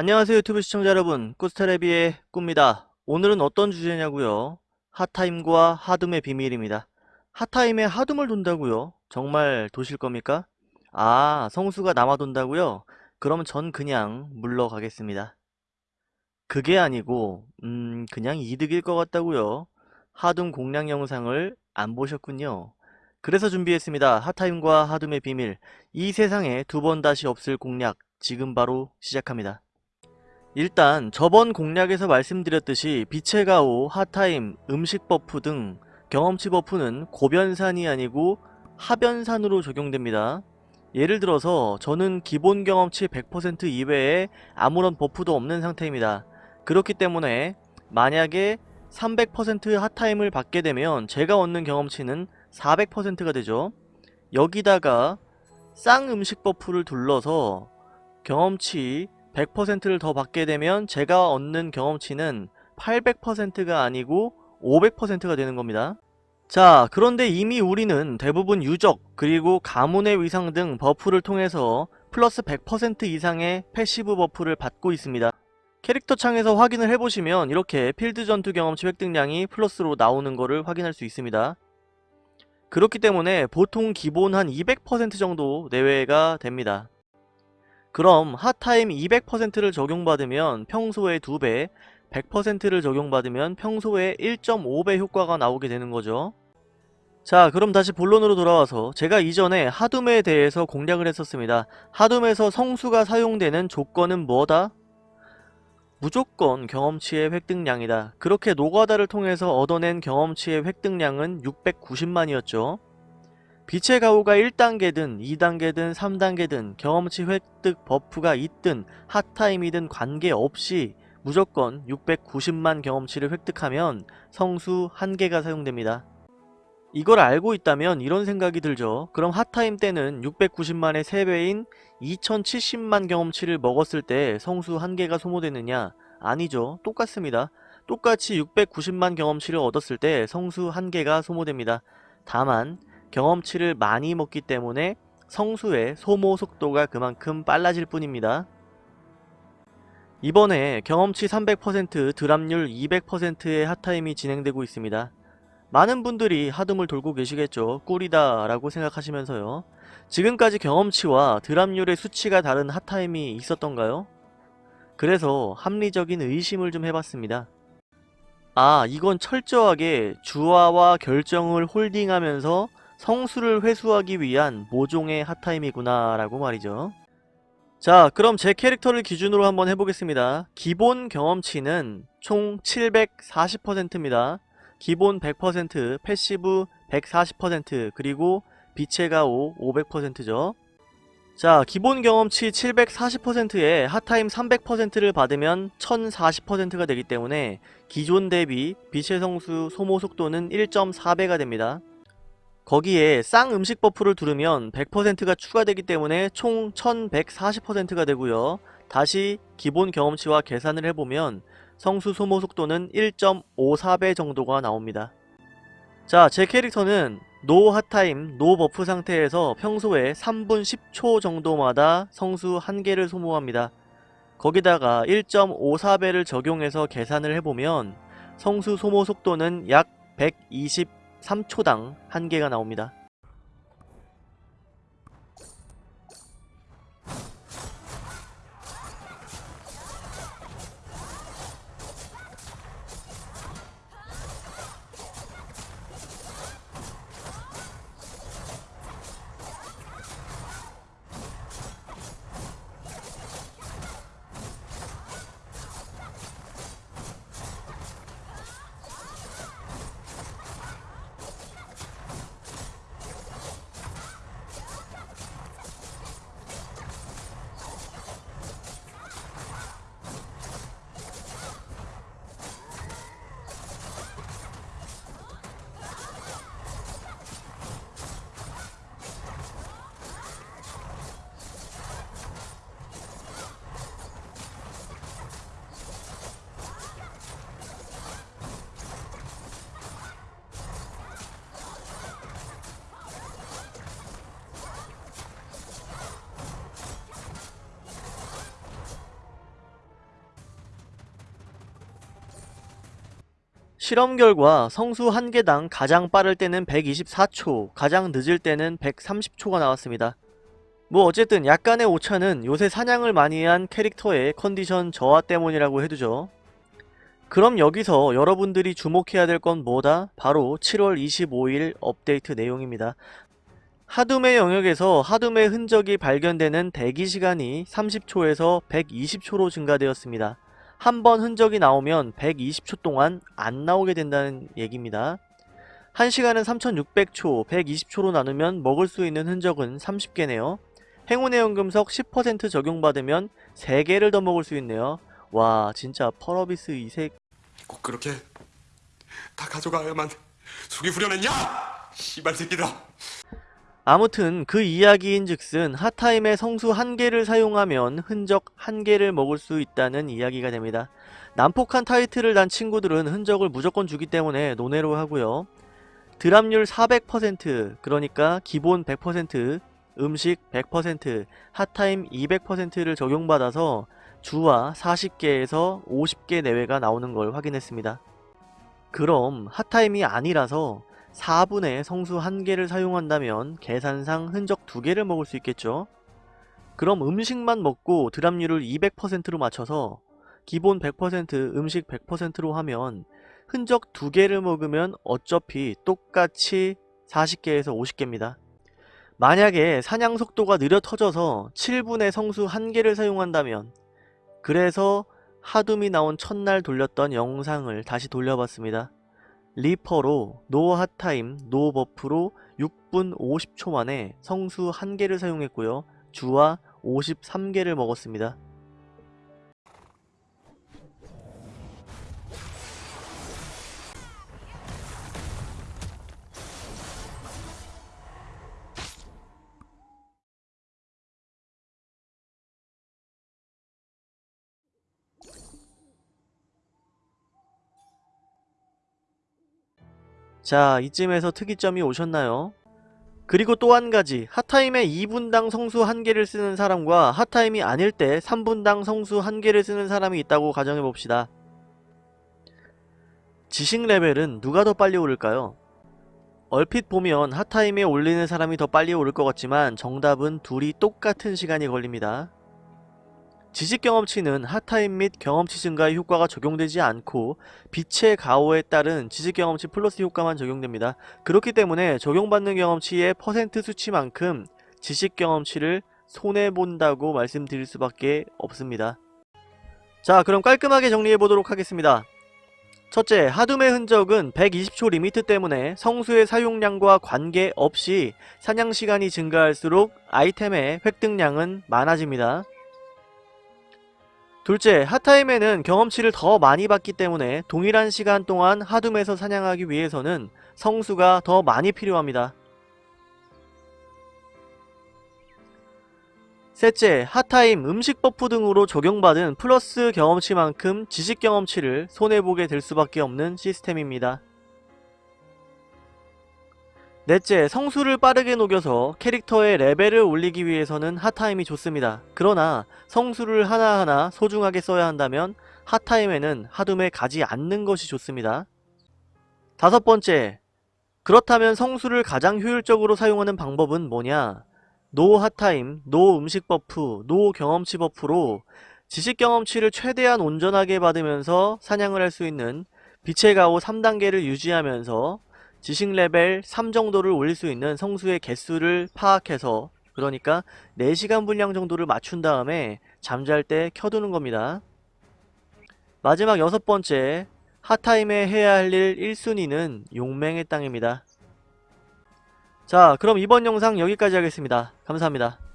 안녕하세요 유튜브 시청자 여러분. 꾸스테레비의 꾸입니다. 오늘은 어떤 주제냐고요? 핫타임과 하둠의 비밀입니다. 핫타임에 하둠을 돈다고요? 정말 도실 겁니까? 아 성수가 남아 돈다고요? 그럼 전 그냥 물러가겠습니다. 그게 아니고 음 그냥 이득일 것 같다고요? 하둠 공략 영상을 안 보셨군요. 그래서 준비했습니다. 핫타임과 하둠의 비밀. 이 세상에 두 번 다시 없을 공략. 지금 바로 시작합니다 일단 저번 공략에서 말씀드렸듯이 빛의 가호, 핫타임, 음식 버프 등 경험치 버프는 곱연산이 아니고 합연산으로 적용됩니다. 예를 들어서 저는 기본 경험치 100% 이외에 아무런 버프도 없는 상태입니다. 그렇기 때문에 만약에 300% 핫타임을 받게 되면 제가 얻는 경험치는 400%가 되죠. 여기다가 쌍 음식 버프를 둘러서 경험치 100%를 더 받게 되면 제가 얻는 경험치는 800%가 아니고 500%가 되는 겁니다. 자 그런데 이미 우리는 대부분 유적 그리고 가문의 위상 등 버프를 통해서 플러스 100% 이상의 패시브 버프를 받고 있습니다. 캐릭터 창에서 확인을 해보시면 이렇게 필드 전투 경험치 획득량이 플러스로 나오는 것을 확인할 수 있습니다. 그렇기 때문에 보통 기본 한 200% 정도 내외가 됩니다. 그럼 핫타임 200%를 적용받으면 평소의 2배, 100%를 적용받으면 평소의 1.5배 효과가 나오게 되는 거죠. 자 그럼 다시 본론으로 돌아와서 제가 이전에 하둠에 대해서 공략을 했었습니다. 하둠에서 성수가 사용되는 조건은 뭐다? 무조건 경험치의 획득량이다. 그렇게 노가다를 통해서 얻어낸 경험치의 획득량은 690만이었죠. 빛의 가호가 1단계든 2단계든 3단계든 경험치 획득 buff가 있든 hot time이든 관계없이 무조건 690만 경험치를 획득하면 성수 1개가 사용됩니다. 이걸 알고 있다면 이런 생각이 들죠. 그럼 hot time 때는 690만의 3배인 2070만 경험치를 먹었을 때 성수 1개가 소모되느냐? 아니죠. 똑같습니다. 똑같이 690만 경험치를 얻었을 때 성수 1개가 소모됩니다. 다만 경험치를 많이 먹기 때문에 성수의 소모 속도가 그만큼 빨라질 뿐입니다. 이번에 경험치 300% 드랍률 200%의 핫타임이 진행되고 있습니다. 많은 분들이 하둠을 돌고 계시겠죠. 꿀이다 라고 생각하시면서요. 지금까지 경험치와 드랍률의 수치가 다른 핫타임이 있었던가요? 그래서 합리적인 의심을 좀 해봤습니다. 아 이건 철저하게 주화와 결정을 holding하면서 성수를 회수하기 위한 모종의 hot time이구나 라고 말이죠. 자 그럼 제 캐릭터를 기준으로 한번 해보겠습니다. 기본 경험치는 총 740%입니다. 기본 100%, passive 140%, 그리고 빛의 가호 500%죠. 자 기본 경험치 740%에 hot time 300%를 받으면 1040%가 되기 때문에 기존 대비 빛의 성수 소모 속도는 1.4배가 됩니다. 거기에 쌍 음식 buff를 두르면 100%가 추가되기 때문에 총 1140%가 되고요. 다시 기본 경험치와 계산을 해보면 성수 소모 속도는 1.54배 정도가 나옵니다. 자, 제 캐릭터는 no hot time, no buff 상태에서 평소에 3분 10초 정도마다 성수 1개를 소모합니다. 거기다가 1.54배를 적용해서 계산을 해보면 성수 소모 속도는 약 120 3초당 한개가 나옵니다. 실험 결과 성수 한 개당 가장 빠를 때는 124초, 가장 늦을 때는 130초가 나왔습니다. 뭐 어쨌든 약간의 오차는 요새 사냥을 많이 한 캐릭터의 컨디션 저하 때문이라고 해두죠. 그럼 여기서 여러분들이 주목해야 될 건 뭐다? 바로 7월 25일 업데이트 내용입니다. 하둠의 영역에서 하둠의 흔적이 발견되는 대기시간이 30초에서 120초로 증가되었습니다. 한 번 흔적이 나오면 120초 동안 안 나오게 된다는 얘기입니다. 1시간은 3600초, 120초로 나누면 먹을 수 있는 흔적은 30개네요. 행운의 연금석 10% 적용받으면 3개를 더 먹을 수 있네요. 와 진짜 펄어비스 이색 꼭 그렇게 다 가져가야만 속이 후련했냐? 씨발 새끼들 아. 아무튼 그 이야기인 즉슨 핫타임의 성수 한 개를 사용하면 흔적 한 개를 먹을 수 있다는 이야기가 됩니다. 난폭한 타이틀을 단 친구들은 흔적을 무조건 주기 때문에 논외로 하고요. 드랍률 400% 그러니까 기본 100% 음식 100% 핫타임 200%를 적용받아서 주와 40개에서 50개 내외가 나오는 걸 확인했습니다. 그럼 핫타임이 아니라서 4분의 성수 1개를 사용한다면 계산상 흔적 2개를 먹을 수 있겠죠? 그럼 음식만 먹고 drop률을 200%로 맞춰서 기본 100% 음식 100%로 하면 흔적 2개를 먹으면 어차피 똑같이 40개에서 50개입니다. 만약에 사냥 속도가 느려 터져서 7분에 성수 1개를 사용한다면 그래서 하둠이 나온 첫날 돌렸던 영상을 다시 돌려봤습니다. 리퍼로 no hot time no buff로 6분 50초 만에 성수 1개를 사용했고요. 주와 53개를 먹었습니다. 자 이쯤에서 특이점이 오셨나요? 그리고 또 한 가지 핫타임에 2분당 성수 1개를 쓰는 사람과 핫타임이 아닐 때 3분당 성수 1개를 쓰는 사람이 있다고 가정해봅시다. 지식 레벨은 누가 더 빨리 오를까요? 얼핏 보면 핫타임에 올리는 사람이 더 빨리 오를 것 같지만 정답은 둘이 똑같은 시간이 걸립니다. 지식 경험치는 핫타임 및 경험치 증가의 효과가 적용되지 않고 빛의 가호에 따른 지식 경험치 플러스 효과만 적용됩니다. 그렇기 때문에 적용받는 경험치의 퍼센트 수치만큼 지식 경험치를 손해본다고 말씀드릴 수밖에 없습니다. 자 그럼 깔끔하게 정리해보도록 하겠습니다. 첫째, 하둠의 흔적은 120초 limit 때문에 성수의 사용량과 관계없이 사냥시간이 증가할수록 아이템의 획득량은 많아집니다. 둘째, hot time에는 경험치를 더 많이 받기 때문에 동일한 시간 동안 하둠에서 사냥하기 위해서는 성수가 더 많이 필요합니다. 셋째, hot time, 음식 buff 등으로 적용받은 플러스 경험치만큼 지식 경험치를 손해보게 될 수밖에 없는 시스템입니다. 넷째, 성수를 빠르게 녹여서 캐릭터의 레벨을 올리기 위해서는 hot time이 좋습니다. 그러나 성수를 하나하나 소중하게 써야 한다면 hot time에는 하둠에 가지 않는 것이 좋습니다. 다섯 번째, 그렇다면 성수를 가장 효율적으로 사용하는 방법은 뭐냐? no hot time, no 음식 buff, no 경험치 buff로 지식 경험치를 최대한 온전하게 받으면서 사냥을 할 수 있는 빛의 가호 3단계를 유지하면서 지식 레벨 3 정도를 올릴 수 있는 성수의 개수를 파악해서 그러니까 4시간 분량 정도를 맞춘 다음에 잠잘 때 켜두는 겁니다. 마지막 여섯 번째 핫타임에 해야 할 일 1순위는 용맹의 땅입니다. 자 그럼 이번 영상 여기까지 하겠습니다. 감사합니다.